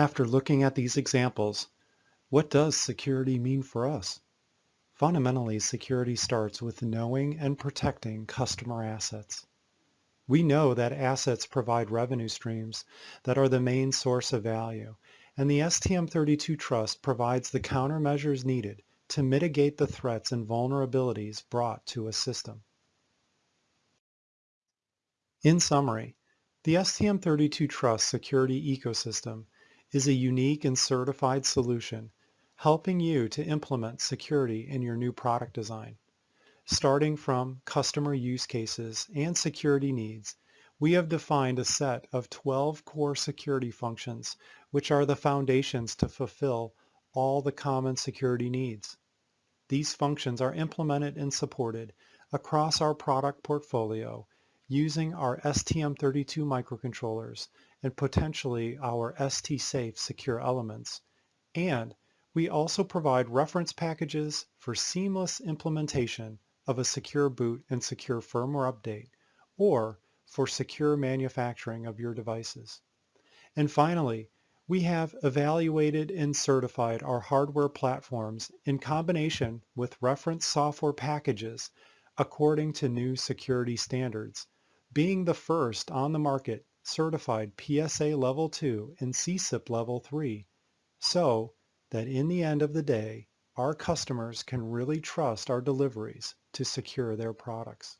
After looking at these examples, what does security mean for us? Fundamentally, security starts with knowing and protecting customer assets. We know that assets provide revenue streams that are the main source of value, and the STM32 Trust provides the countermeasures needed to mitigate the threats and vulnerabilities brought to a system. In summary, the STM32 Trust security ecosystem is a unique and certified solution helping you to implement security in your new product design. Starting from customer use cases and security needs, we have defined a set of 12 core security functions which are the foundations to fulfill all the common security needs. These functions are implemented and supported across our product portfolio using our STM32 microcontrollers and potentially our STSAFE secure elements. And we also provide reference packages for seamless implementation of a secure boot and secure firmware update, or for secure manufacturing of your devices. And finally, we have evaluated and certified our hardware platforms in combination with reference software packages according to new security standards, being the first on the market certified PSA Level 2 and SESIP Level 3, so that in the end of the day, our customers can really trust our deliveries to secure their products.